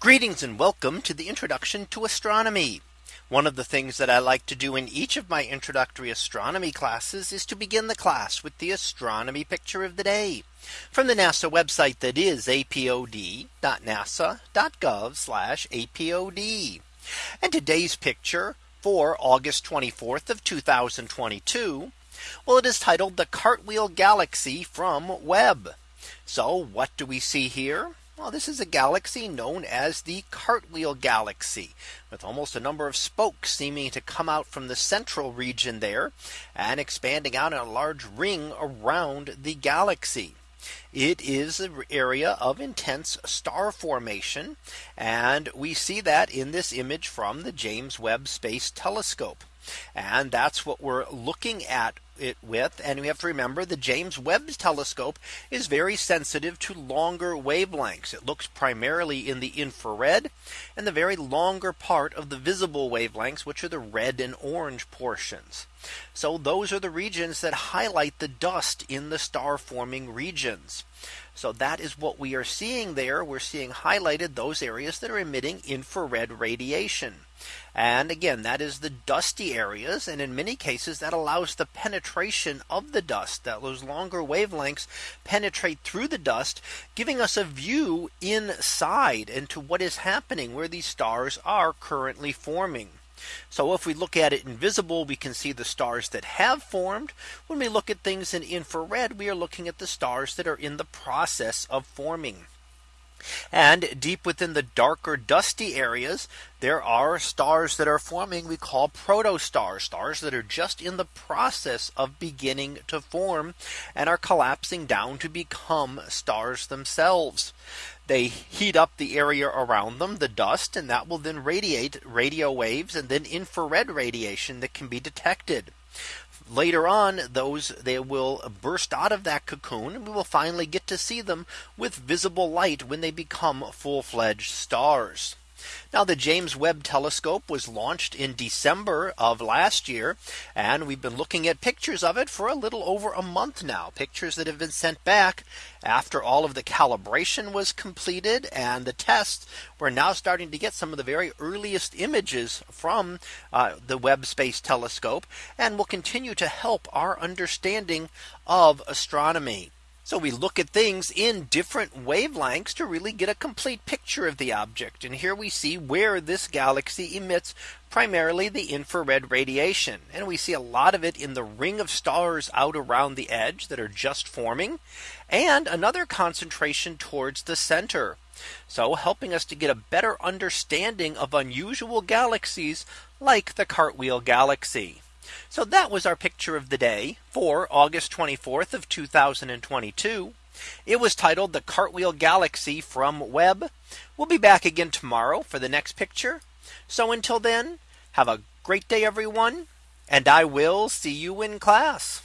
Greetings and welcome to the introduction to astronomy. One of the things that I like to do in each of my introductory astronomy classes is to begin the class with the astronomy picture of the day from the NASA website that is apod.nasa.gov apod. And today's picture for August 24th of 2022. Well, it is titled the Cartwheel Galaxy from Webb. So what do we see here? Well, this is a galaxy known as the Cartwheel Galaxy with almost a number of spokes seeming to come out from the central region there and expanding out in a large ring around the galaxy. It is an area of intense star formation. And we see that in this image from the James Webb Space Telescope. And that's what we're looking at it with. And we have to remember the James Webb telescope is very sensitive to longer wavelengths. It looks primarily in the infrared and the very longer part of the visible wavelengths, which are the red and orange portions. So those are the regions that highlight the dust in the star forming regions. So that is what we are seeing there. We're seeing highlighted those areas that are emitting infrared radiation. And again, that is the dusty areas. And in many cases, that allows the penetration of the dust that those longer wavelengths penetrate through the dust, giving us a view inside into what is happening where these stars are currently forming. So if we look at it invisible, we can see the stars that have formed. When we look at things in infrared, we are looking at the stars that are in the process of forming. And deep within the darker dusty areas, there are stars that are forming we call protostars, stars that are just in the process of beginning to form and are collapsing down to become stars themselves. They heat up the area around them, the dust, and that will then radiate radio waves and then infrared radiation that can be detected later on those they will burst out of that cocoon and we will finally get to see them with visible light when they become full fledged stars. Now the James Webb telescope was launched in December of last year. And we've been looking at pictures of it for a little over a month now pictures that have been sent back after all of the calibration was completed and the tests we're now starting to get some of the very earliest images from uh, the Webb Space Telescope and will continue to help our understanding of astronomy. So we look at things in different wavelengths to really get a complete picture of the object. And here we see where this galaxy emits primarily the infrared radiation. And we see a lot of it in the ring of stars out around the edge that are just forming and another concentration towards the center. So helping us to get a better understanding of unusual galaxies like the Cartwheel Galaxy. So that was our picture of the day for August 24th of 2022. It was titled the Cartwheel Galaxy from Webb. We'll be back again tomorrow for the next picture. So until then, have a great day, everyone. And I will see you in class.